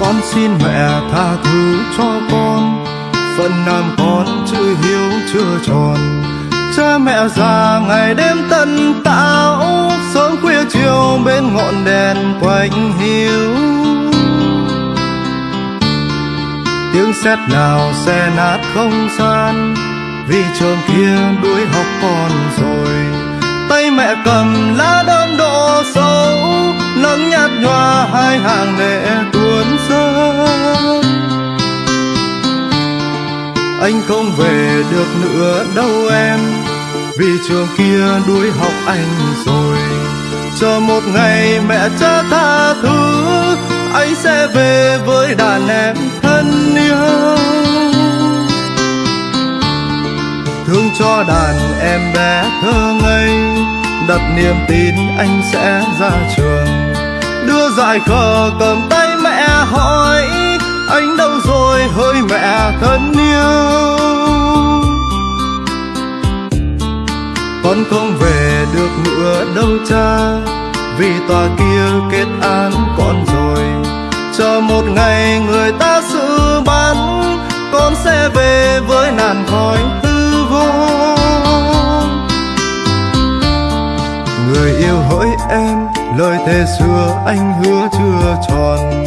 con xin mẹ tha thứ cho con. Phận làm con chữ hiếu chưa tròn. Cha mẹ già ngày đêm tận tạo sớm khuya chiều bên ngọn đèn quạnh hiu. Tiếng sét nào xe nát không gian, vì trường kia đuổi học con rồi. Tay mẹ cầm lá đơn độ sâu, nắng nhạt nhòa hai hàng lệ tuôn anh không về được nữa đâu em. Vì trường kia đuổi học anh rồi. Chờ một ngày mẹ cha tha thứ, anh sẽ về với đàn em thân yêu. Thương cho đàn em bé thơ ngây đặt niềm tin anh sẽ ra trường. Đưa dại khờ cầm tay mẹ hỏi, anh đâu rồi hỡi mẹ thân yêu? Cha, vì tòa kia kết án con rồi. Chờ một ngày người ta xử bắn con sẽ về với nàn khói hư vô. Người yêu hỡi em, lời thề xưa anh hứa chưa tròn.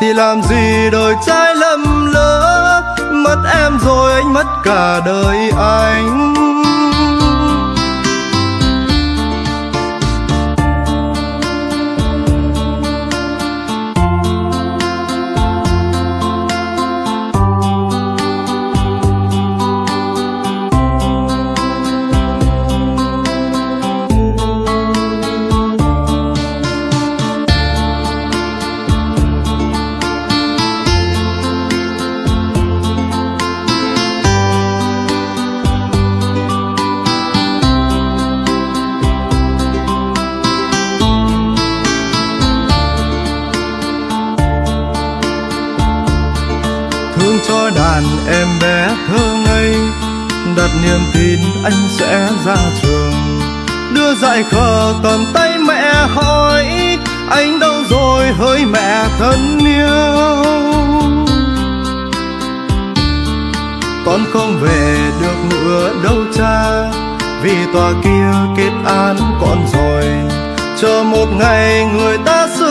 Thì làm gì đời trai lầm lỡ, mất em rồi anh mất cả đời anh. Thương cho đàn em bé thơ ngây. Đặt niềm tin anh sẽ ra trường. Đưa dại khờ cầm tay mẹ hỏi, anh đâu rồi hỡi mẹ thân yêu? Con không về được nữa đâu cha, vì tòa kia kết án con rồi. Chờ một ngày người ta xử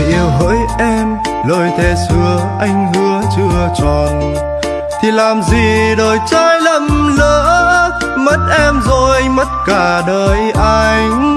người yêu hỡi em, lời thề xưa anh hứa chưa tròn. Thì làm gì đời trai lầm lỡ, mất em rồi mất cả đời anh.